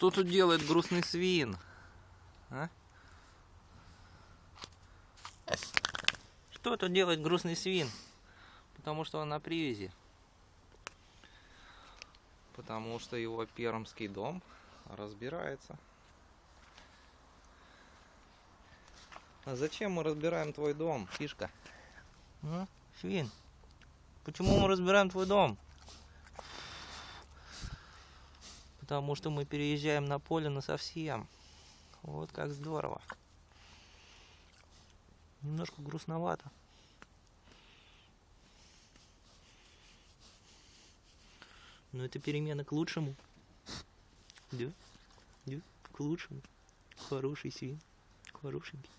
Что тут делает грустный свин? А? Что тут делает грустный свин? Потому что он на привязи. Потому что его пермский дом разбирается. А зачем мы разбираем твой дом, фишка? А? Свин, почему мы разбираем твой дом? Потому что мы переезжаем на поле на совсем. Вот как здорово. Немножко грустновато. Но это перемена к лучшему. Да? Да? К лучшему. Хороший свин. Хорошенький.